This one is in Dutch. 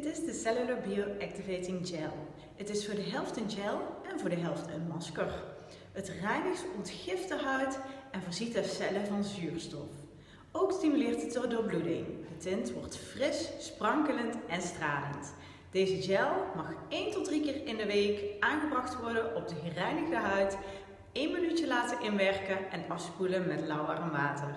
Dit is de Cellular Bioactivating Gel. Het is voor de helft een gel en voor de helft een masker. Het reinigt ontgift de huid en voorziet de cellen van zuurstof. Ook stimuleert het de doorbloeding. De tint wordt fris, sprankelend en stralend. Deze gel mag 1 tot 3 keer in de week aangebracht worden op de gereinigde huid, 1 minuutje laten inwerken en afspoelen met lauw warm water.